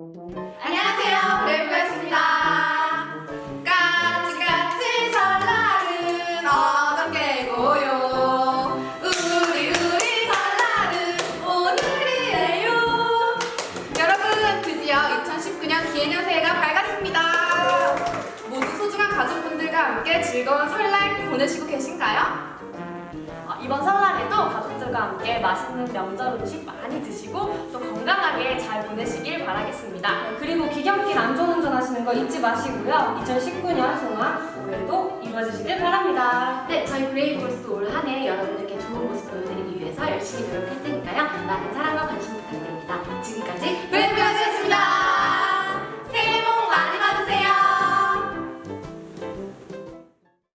안녕하세요, 브레이브였습니다. 까치까치 설날은 어저께고요. 우리 우리 설날은 오늘이에요. 여러분, 드디어 2019년 기해년 새해가 밝았습니다. 모두 소중한 가족분들과 함께 즐거운 설날 보내시고 계신가요? 어, 이번 설날에도 가족들과 함께 맛있는 명절 음식 많이 드시고 또 건강하게 잘 보내시길 바라겠습니다. 네, 그리고 귀경길 안전운전 하시는 거 잊지 마시고요. 2019년 소망 올해도 이루어지시길 바랍니다. 네, 저희 브레이브걸스도 올한 해 여러분들께 좋은 모습 보여드리기 위해서 열심히 노력할 테니까요.